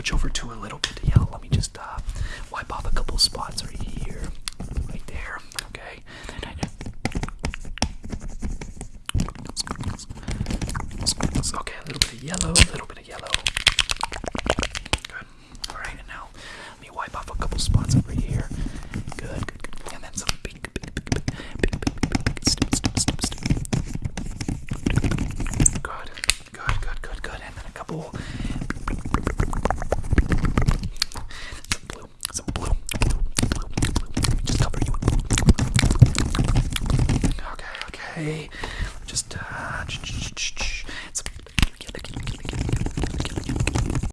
switch over to a little bit yellow. Let me just uh, wipe off a couple spots right here, right there. Okay. Okay, a little bit of yellow, a little bit of yellow. Good. All right, and now let me wipe off a couple spots over here. Good, good, good. And then some pink, pink, pink, pink, pink, pink, pink. Stip, stip, stip, stip. Good, good, good, good, good. And then a couple Just uh,